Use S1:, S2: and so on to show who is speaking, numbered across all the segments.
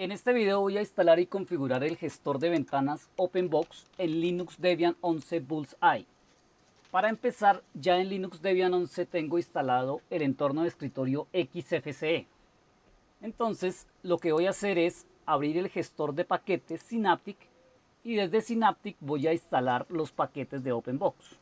S1: En este video voy a instalar y configurar el gestor de ventanas OpenBox en Linux Debian 11 Bullseye. Para empezar, ya en Linux Debian 11 tengo instalado el entorno de escritorio XFCE. Entonces, lo que voy a hacer es abrir el gestor de paquetes Synaptic y desde Synaptic voy a instalar los paquetes de OpenBox.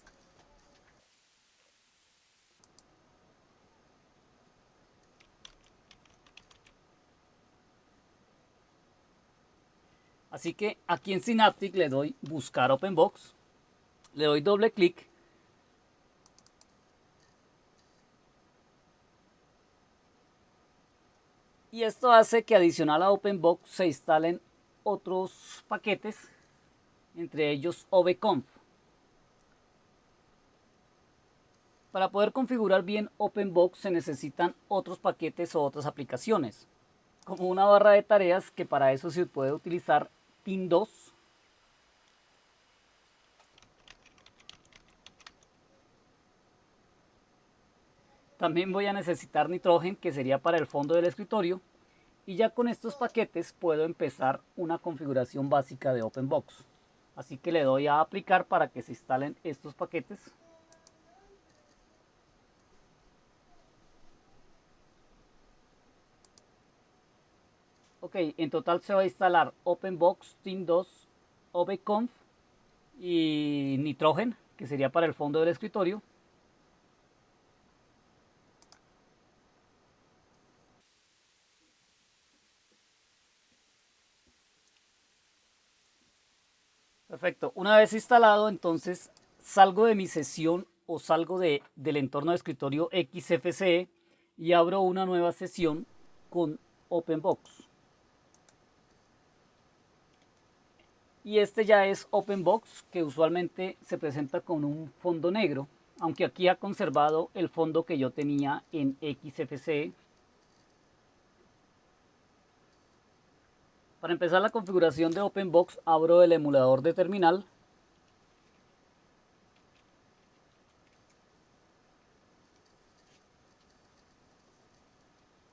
S1: Así que aquí en Synaptic le doy buscar OpenBox, le doy doble clic y esto hace que adicional a OpenBox se instalen otros paquetes, entre ellos OBConf. Para poder configurar bien OpenBox se necesitan otros paquetes o otras aplicaciones, como una barra de tareas que para eso se puede utilizar 2 También voy a necesitar nitrógeno que sería para el fondo del escritorio y ya con estos paquetes puedo empezar una configuración básica de OpenBox. Así que le doy a aplicar para que se instalen estos paquetes. Ok, en total se va a instalar OpenBox, Team2, OBConf y Nitrogen, que sería para el fondo del escritorio. Perfecto, una vez instalado entonces salgo de mi sesión o salgo de, del entorno de escritorio XFCE y abro una nueva sesión con OpenBox. Y este ya es OpenBox que usualmente se presenta con un fondo negro aunque aquí ha conservado el fondo que yo tenía en XFCE para empezar la configuración de OpenBox abro el emulador de terminal.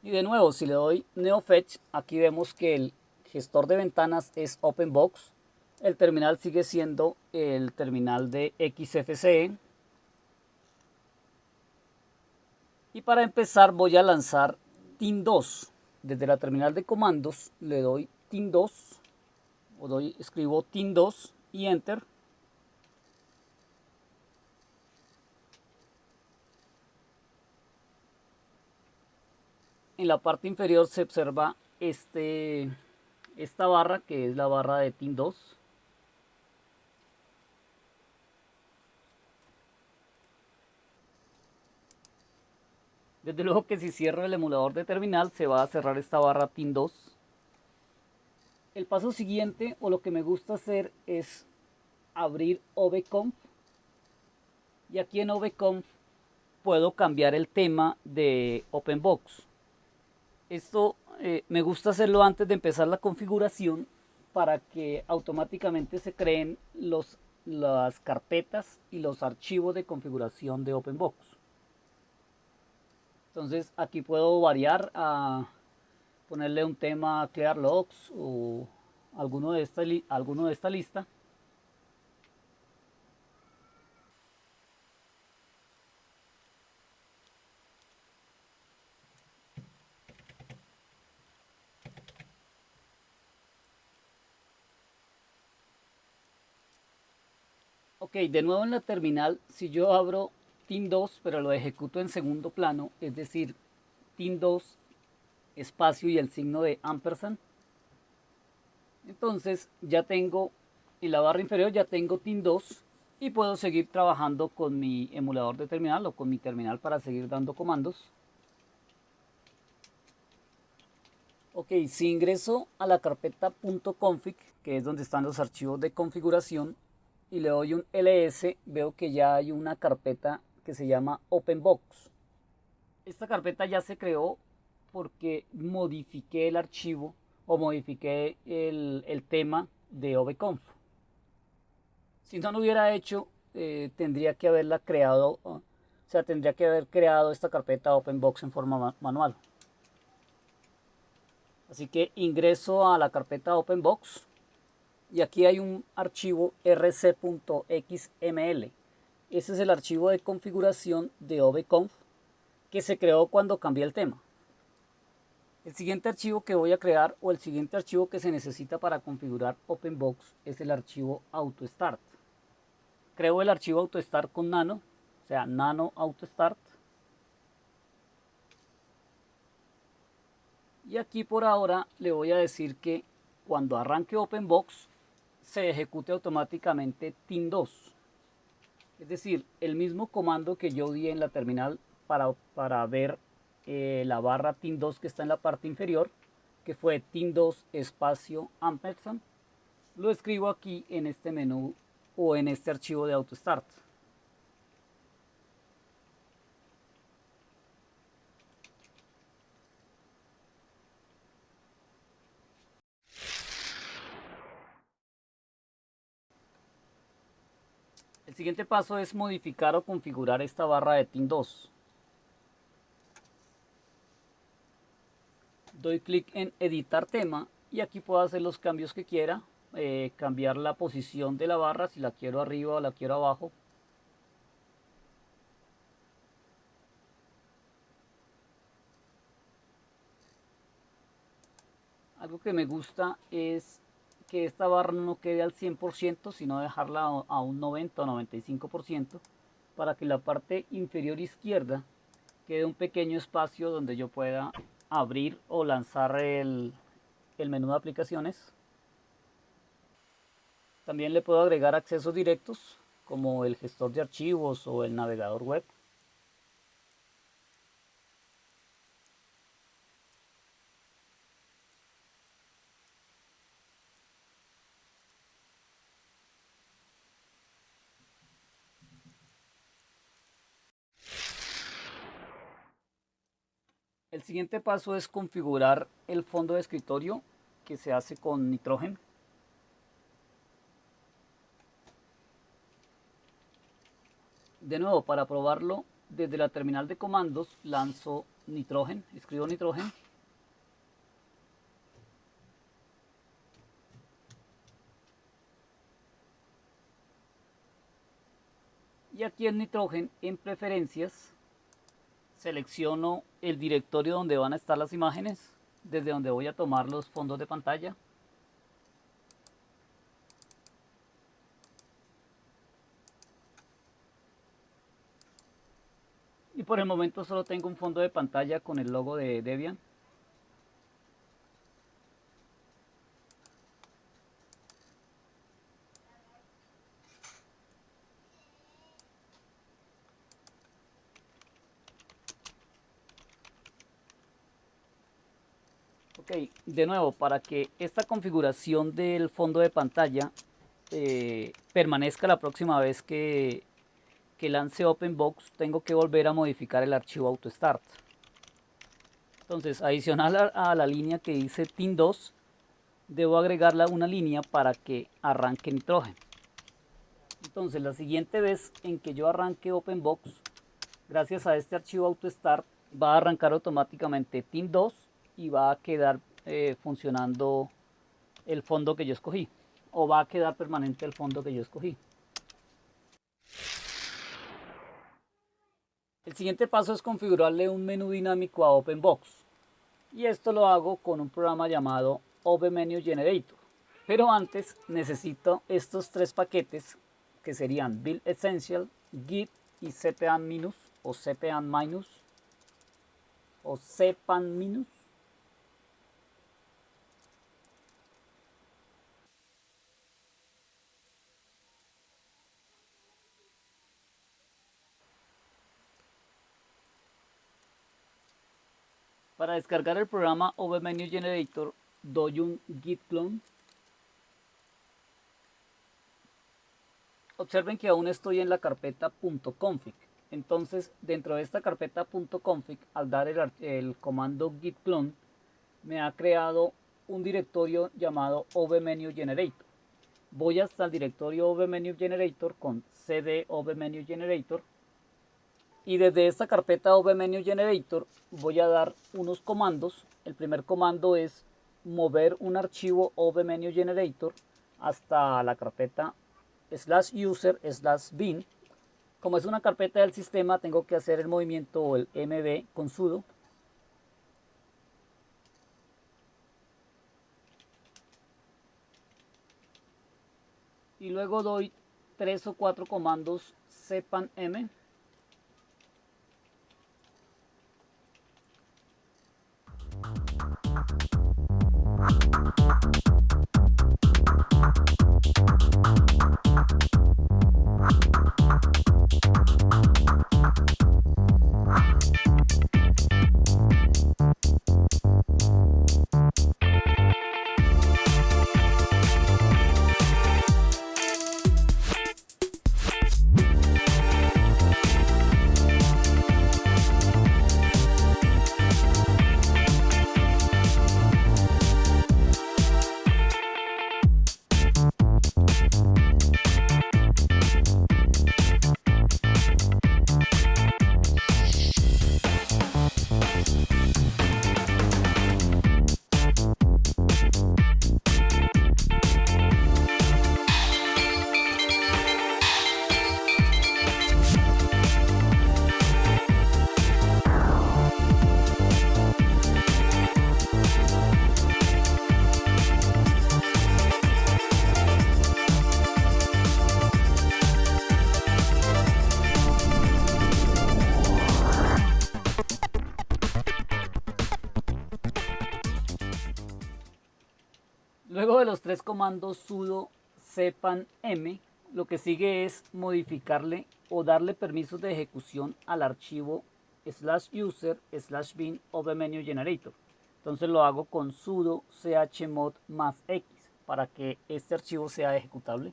S1: Y de nuevo si le doy NeoFetch aquí vemos que el gestor de ventanas es OpenBox el terminal sigue siendo el terminal de XFCE. Y para empezar voy a lanzar TIN2. Desde la terminal de comandos le doy TIN2 o doy, escribo TIN2 y Enter. En la parte inferior se observa este, esta barra que es la barra de TIN2. Desde luego que si cierro el emulador de terminal se va a cerrar esta barra TIN2. El paso siguiente o lo que me gusta hacer es abrir OBConf. Y aquí en OBConf puedo cambiar el tema de OpenBox. Esto eh, me gusta hacerlo antes de empezar la configuración para que automáticamente se creen los, las carpetas y los archivos de configuración de OpenBox. Entonces aquí puedo variar a ponerle un tema clear logs o alguno de esta, alguno de esta lista. Ok, de nuevo en la terminal, si yo abro Team 2, pero lo ejecuto en segundo plano, es decir, Team 2, espacio y el signo de ampersand. Entonces ya tengo en la barra inferior ya tengo Team 2 y puedo seguir trabajando con mi emulador de terminal o con mi terminal para seguir dando comandos. Ok, si ingreso a la carpeta .config, que es donde están los archivos de configuración, y le doy un ls, veo que ya hay una carpeta que se llama OpenBox. Esta carpeta ya se creó porque modifiqué el archivo o modifiqué el, tema de OBConf. Si no lo hubiera hecho, eh, tendría que haberla creado, o sea, tendría que haber creado esta carpeta OpenBox en forma manual. Así que ingreso a la carpeta OpenBox y aquí hay un archivo rc.xml. Ese es el archivo de configuración de OBConf que se creó cuando cambié el tema. El siguiente archivo que voy a crear o el siguiente archivo que se necesita para configurar OpenBox es el archivo AutoStart. Creo el archivo AutoStart con nano, o sea, nano AutoStart. Y aquí por ahora le voy a decir que cuando arranque OpenBox se ejecute automáticamente TIN2. Es decir, el mismo comando que yo di en la terminal para, para ver eh, la barra TIN2 que está en la parte inferior, que fue TIN2 espacio ampersand, lo escribo aquí en este menú o en este archivo de AutoStart. El siguiente paso es modificar o configurar esta barra de TIN2. doy clic en editar tema y aquí puedo hacer los cambios que quiera eh, cambiar la posición de la barra si la quiero arriba o la quiero abajo algo que me gusta es que esta barra no quede al 100% sino dejarla a un 90 o 95% para que la parte inferior izquierda quede un pequeño espacio donde yo pueda abrir o lanzar el, el menú de aplicaciones. También le puedo agregar accesos directos como el gestor de archivos o el navegador web. Siguiente paso es configurar el fondo de escritorio que se hace con nitrógeno. De nuevo, para probarlo, desde la terminal de comandos lanzo nitrógeno, escribo nitrógeno. Y aquí en nitrógeno, en preferencias, selecciono el directorio donde van a estar las imágenes, desde donde voy a tomar los fondos de pantalla. Y por el momento solo tengo un fondo de pantalla con el logo de Debian. Ok, de nuevo, para que esta configuración del fondo de pantalla eh, permanezca la próxima vez que, lance OpenBox, tengo que volver a modificar el archivo AutoStart. Entonces, adicional a, a la línea que dice TIN2, debo agregarle una línea para que arranque nitrógeno. Entonces, la siguiente vez en que yo arranque OpenBox, gracias a este archivo AutoStart, va a arrancar automáticamente TIN2 y va a quedar eh, funcionando el fondo que yo escogí o va a quedar permanente el fondo que yo escogí. El siguiente paso es configurarle un menú dinámico a OpenBox y esto lo hago con un programa llamado OpenMenu Generator. Pero antes necesito estos tres paquetes que serían Build Essential, Git y cpan- o cpan- o cpan- Para descargar el programa OverMenu Generator doy un git clone. Observen que aún estoy en la carpeta .config. Entonces dentro de esta carpeta .config al dar el, el comando git clone me ha creado un directorio llamado OverMenu Generator. Voy hasta el directorio OverMenu Generator con cd OverMenu Generator y desde esta carpeta OpenMenu Generator voy a dar unos comandos. El primer comando es mover un archivo Menu Generator hasta la carpeta slash user slash bin. Como es una carpeta del sistema, tengo que hacer el movimiento o el mb con sudo. Y luego doy tres o cuatro comandos sepan m tres comandos sudo sepan m, lo que sigue es modificarle o darle permisos de ejecución al archivo slash user slash bin menu generator. Entonces lo hago con sudo chmod más x para que este archivo sea ejecutable.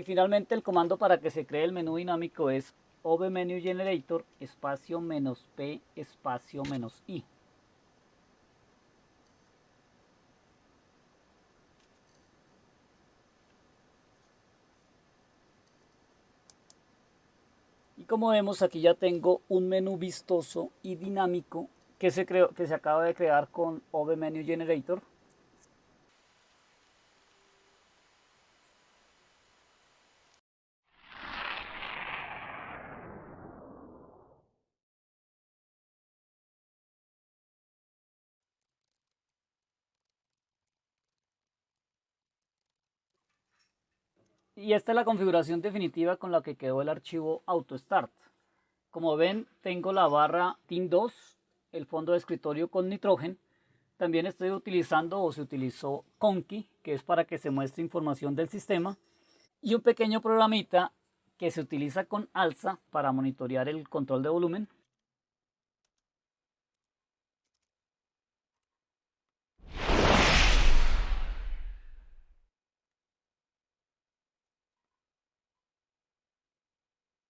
S1: Y finalmente el comando para que se cree el menú dinámico es menu generator espacio menos p espacio menos i. Y como vemos aquí ya tengo un menú vistoso y dinámico que se, creó, que se acaba de crear con menu Y esta es la configuración definitiva con la que quedó el archivo AutoStart. Como ven, tengo la barra TIN2, el fondo de escritorio con Nitrogen. También estoy utilizando o se utilizó Conky, que es para que se muestre información del sistema. Y un pequeño programita que se utiliza con Alza para monitorear el control de volumen